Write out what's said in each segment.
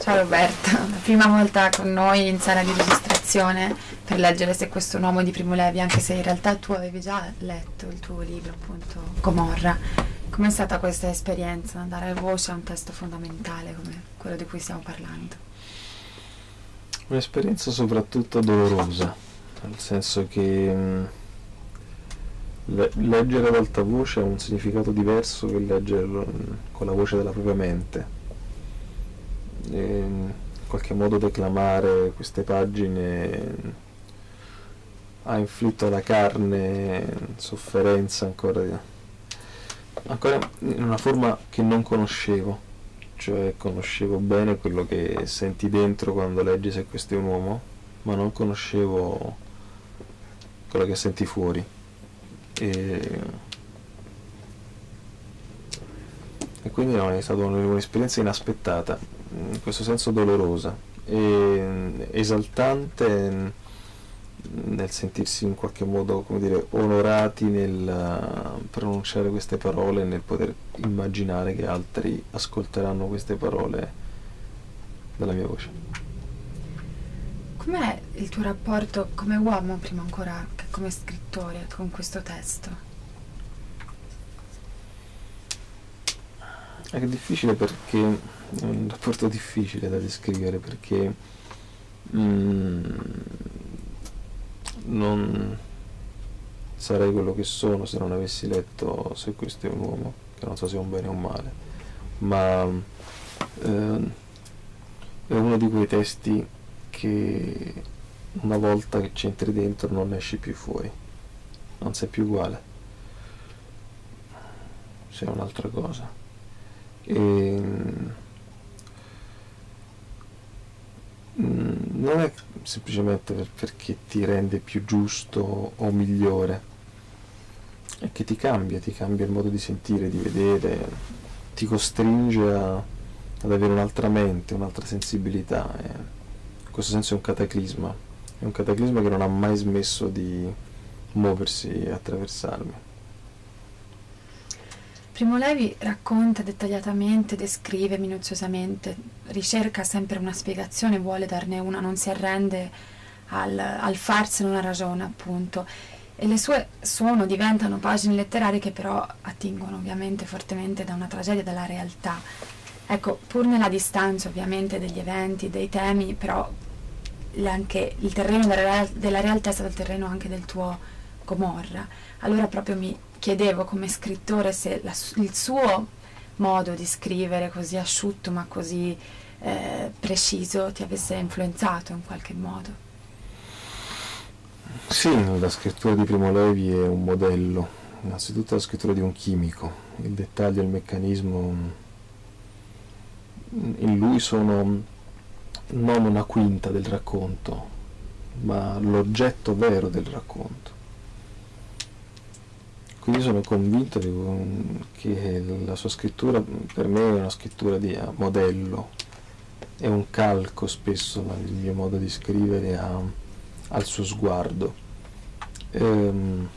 Ciao Roberto, la prima volta con noi in sala di registrazione per leggere Se questo è un uomo di Primo Levi, anche se in realtà tu avevi già letto il tuo libro, appunto, Comorra. Com'è stata questa esperienza, dare voce a un testo fondamentale come quello di cui stiamo parlando? Un'esperienza soprattutto dolorosa, nel senso che mh, le- leggere ad alta voce ha un significato diverso che leggerlo mh, con la voce della propria mente. In qualche modo declamare queste pagine ha inflitto alla carne sofferenza ancora, ancora in una forma che non conoscevo, cioè conoscevo bene quello che senti dentro quando leggi Se questo è un uomo, ma non conoscevo quello che senti fuori. E, e quindi no, è stata un'esperienza inaspettata, in questo senso dolorosa e esaltante nel sentirsi in qualche modo, come dire, onorati nel pronunciare queste parole nel poter immaginare che altri ascolteranno queste parole dalla mia voce. Com'è il tuo rapporto come uomo, prima ancora che come scrittore, con questo testo? È difficile perché è un rapporto difficile da descrivere perché mm, non sarei quello che sono se non avessi letto Se questo è un uomo, che non so se è un bene o un male, ma eh, è uno di quei testi che una volta che c'entri dentro non esci più fuori, non sei più uguale, sei un'altra cosa. E, mm, non è semplicemente per- perché ti rende più giusto o migliore, è che ti cambia, ti cambia il modo di sentire, di vedere, ti costringe a- ad avere un'altra mente, un'altra sensibilità. e in questo senso è un cataclisma, è un cataclisma che non ha mai smesso di muoversi e attraversarmi. Primo Levi racconta dettagliatamente, descrive minuziosamente, ricerca sempre una spiegazione, vuole darne una, non si arrende al, al farsene una ragione, appunto. E le sue sono, diventano pagine letterarie che però attingono ovviamente fortemente da una tragedia, dalla realtà. Ecco, pur nella distanza ovviamente degli eventi, dei temi, però anche il terreno della, della realtà è stato il terreno anche del tuo Gomorra. Allora proprio mi chiedevo come scrittore se la il suo modo di scrivere così asciutto ma così eh, preciso ti avesse influenzato in qualche modo. Sì, la scrittura di Primo Levi è un modello, innanzitutto la scrittura di un chimico, il dettaglio il meccanismo in lui sono non una quinta del racconto, ma l'oggetto vero del racconto. Quindi sono convinto di- che la sua scrittura per me è una scrittura di a modello, è un calco spesso il mio modo di scrivere a- al suo sguardo. Ehm,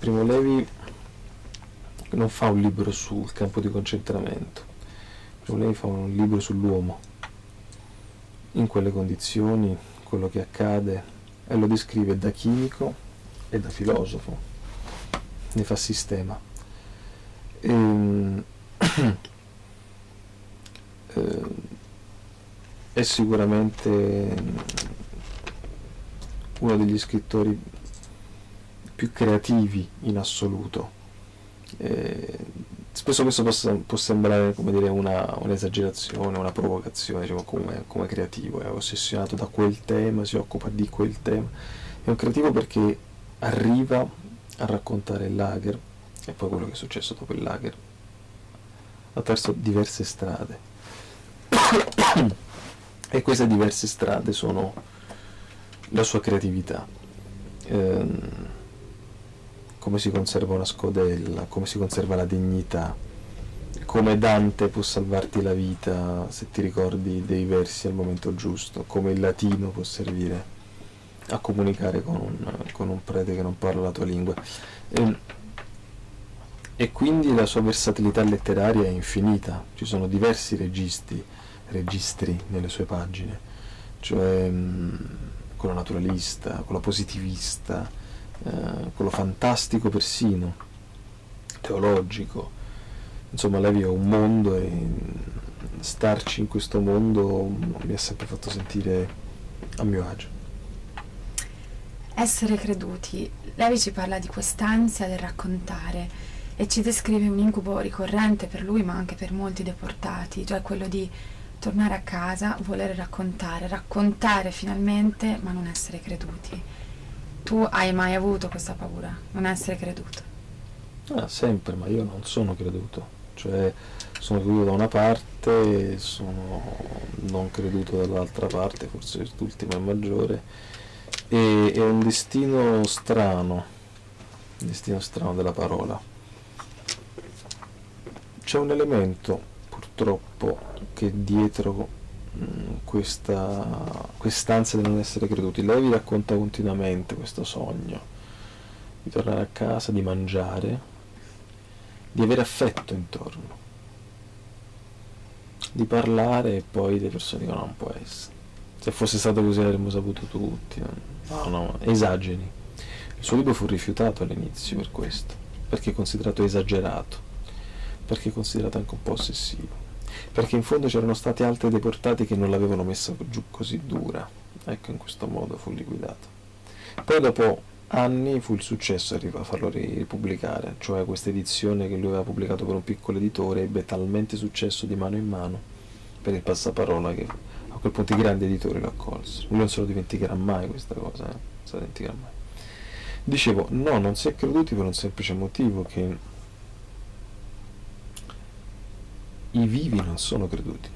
Primo Levi non fa un libro sul campo di concentramento, Primo Levi fa un libro sull'uomo, in quelle condizioni, quello che accade, e lo descrive da chimico e da filosofo, ne fa sistema. Ehm, eh, è sicuramente uno degli scrittori più creativi in assoluto. Eh, spesso questo possa- può sembrare dire, una, un'esagerazione, una provocazione, diciamo, come, come creativo, è ossessionato da quel tema, si occupa di quel tema. È un creativo perché arriva a raccontare il lager e poi quello che è successo dopo il lager attraverso diverse strade. e queste diverse strade sono la sua creatività. Ehm, come si conserva una scodella, come si conserva la dignità, come Dante può salvarti la vita se ti ricordi dei versi al momento giusto, come il latino può servire a comunicare con un, con un prete che non parla la tua lingua. E, e quindi la sua versatilità letteraria è infinita, ci sono diversi registri, registri nelle sue pagine, cioè mh, quello naturalista, quello positivista, eh, quello fantastico persino, teologico, insomma lei vive un mondo e starci in questo mondo mi ha sempre fatto sentire a mio agio. Essere creduti. Levi ci parla di quest'ansia del raccontare e ci descrive un incubo ricorrente per lui ma anche per molti deportati, cioè quello di tornare a casa, volere raccontare, raccontare finalmente ma non essere creduti. Tu hai mai avuto questa paura, non essere creduto? Ah, sempre, ma io non sono creduto, cioè sono creduto da una parte, sono non creduto dall'altra parte, forse quest'ultimo è maggiore, e è un destino strano, destino strano della parola. C'è un elemento purtroppo che dietro mm, questa quest'ansia di non essere creduti. Lei vi racconta continuamente questo sogno di tornare a casa, di mangiare di avere affetto intorno di parlare e poi le persone dicono non può essere se fosse stato così l'avremmo saputo tutti no, no, esageri. Il suo libro fu rifiutato all'inizio per questo perché è considerato esagerato perché è considerato anche un po' ossessivo, perché in fondo c'erano stati altri deportati che non l'avevano messa giù così dura, ecco in questo modo fu liquidato. Poi dopo anni fu il successo a farlo ripubblicare, cioè questa edizione che lui aveva pubblicato per un piccolo editore ebbe talmente successo di mano in mano per il passaparola che a quel punto i grandi editori lo accolsero. Lui non se lo dimenticherà mai questa cosa, eh? non se lo dimenticherà mai. Dicevo, no, non si è creduti per un semplice motivo che i vivi non sono creduti.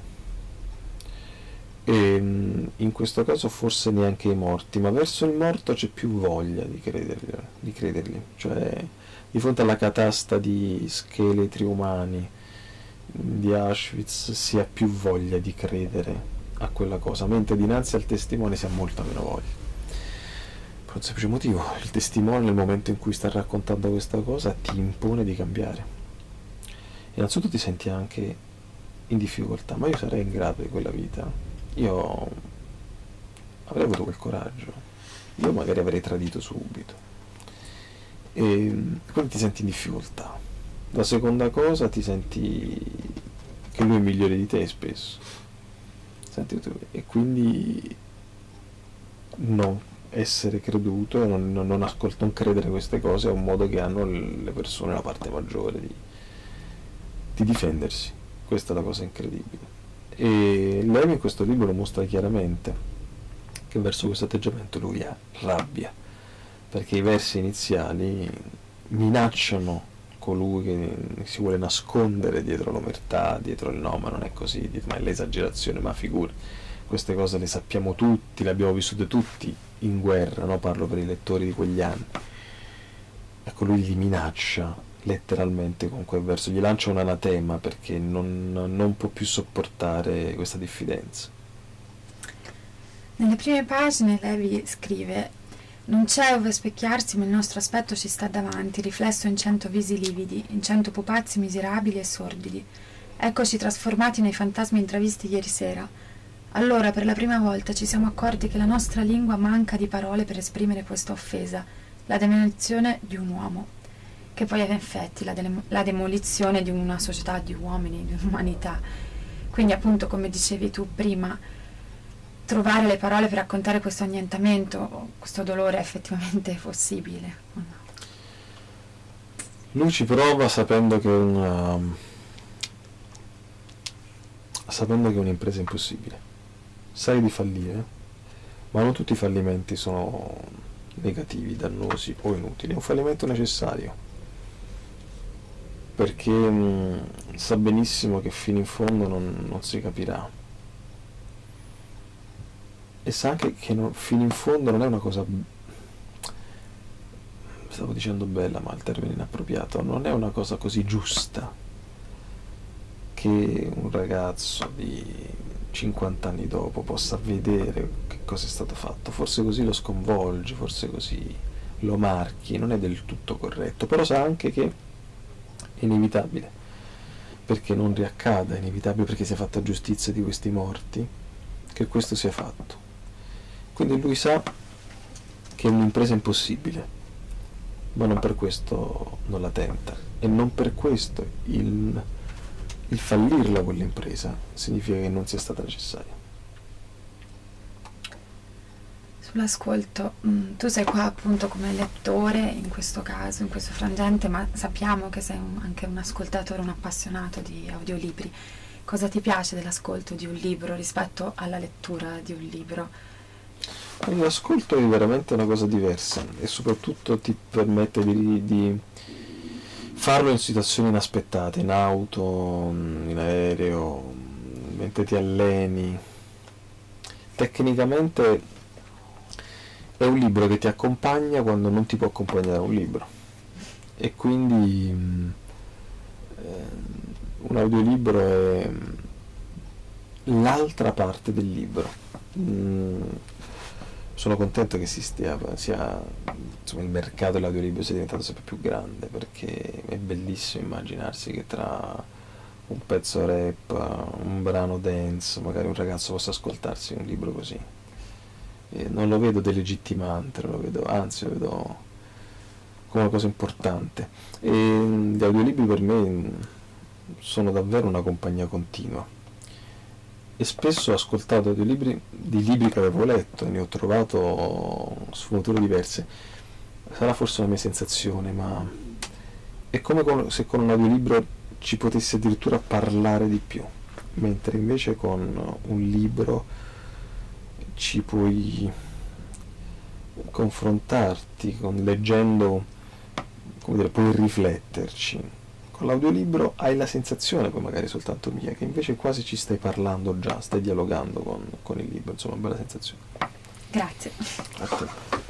E mm, in questo caso forse neanche i morti, ma verso il morto c'è più voglia di credergli, di credergli. cioè di fronte alla catasta di scheletri umani di Auschwitz si ha più voglia di credere a quella cosa, mentre dinanzi al testimone si ha molta meno voglia. Per un semplice motivo, il testimone nel momento in cui sta raccontando questa cosa ti impone di cambiare. Innanzitutto ti senti anche in difficoltà, ma io sarei in grado di quella vita. Io avrei avuto quel coraggio. Io magari avrei tradito subito. E quindi ti senti in difficoltà. La seconda cosa ti senti che lui è migliore di te spesso. Senti, e quindi non essere creduto, non, non, non, ascolt- non credere queste cose è un modo che hanno le persone, la parte maggiore, di, di difendersi. Questa è la cosa incredibile. E Levi in questo libro lo mostra chiaramente che verso questo atteggiamento lui ha rabbia, perché i versi iniziali minacciano colui che si vuole nascondere dietro l'omertà, dietro il no, ma non è così, ma è l'esagerazione, ma figura. Queste cose le sappiamo tutti, le abbiamo vissute tutti in guerra, no? parlo per i lettori di quegli anni. Ecco, lui li minaccia letteralmente con quel verso, gli lancia un anatema perché non, non può più sopportare questa diffidenza. Nelle prime pagine Levi scrive non c'è ove specchiarsi, ma il nostro aspetto ci sta davanti, riflesso in cento visi lividi, in cento pupazzi miserabili e sordidi. Eccoci trasformati nei fantasmi intravisti ieri sera. Allora, per la prima volta, ci siamo accorti che la nostra lingua manca di parole per esprimere questa offesa, la demolizione di un uomo che poi ha in effetti la, de- la demolizione di una società di uomini, di un'umanità. Quindi appunto, come dicevi tu prima, trovare le parole per raccontare questo annientamento, questo dolore è effettivamente possibile. No? Lui ci prova sapendo che una sapendo che è un'impresa impossibile. Sai di fallire, ma non tutti i fallimenti sono negativi, dannosi o inutili, è un fallimento necessario perché mh, mm, sa benissimo che fino in fondo non, non si capirà e sa anche che non, fino in fondo non è una cosa stavo dicendo bella ma il termine inappropriato non è una cosa così giusta che un ragazzo di 50 anni dopo possa vedere che cosa è stato fatto forse così lo sconvolge forse così lo marchi non è del tutto corretto però sa anche che è inevitabile, perché non riaccada, è inevitabile perché sia fatta giustizia di questi morti, che questo sia fatto. Quindi lui sa che è un'impresa impossibile, ma non per questo non la tenta e non per questo il, il fallirla quell'impresa significa che non sia stata necessaria. Sull'ascolto, mm, tu sei qua appunto come lettore in questo caso, in questo frangente, ma sappiamo che sei un, anche un ascoltatore, un appassionato di audiolibri. Cosa ti piace dell'ascolto di un libro rispetto alla lettura di un libro? L'ascolto è veramente una cosa diversa e soprattutto ti permette di, di farlo in situazioni inaspettate, in auto, in aereo, mentre ti alleni. Tecnicamente è un libro che ti accompagna quando non ti può accompagnare un libro e quindi eh, un audiolibro è l'altra parte del libro. Mm, sono contento che si stia, sia, insomma, il mercato dell'audiolibro sia diventato sempre più grande perché è bellissimo immaginarsi che tra un pezzo rap, un brano dance, magari un ragazzo possa ascoltarsi un libro così. E non lo vedo delegittimante, lo vedo, anzi lo vedo come una cosa importante. E gli audiolibri per me sono davvero una compagnia continua e spesso ho ascoltato dei libri, di libri che avevo letto e ne ho trovato sfumature diverse. Sarà forse una mia sensazione, ma è come se con un audiolibro ci potessi addirittura parlare di più, mentre invece con un libro ci puoi confrontarti, con, leggendo, come dire, puoi rifletterci con l'audiolibro hai la sensazione, poi magari soltanto mia, che invece quasi ci stai parlando già, stai dialogando con, con il libro, insomma, bella sensazione. Grazie.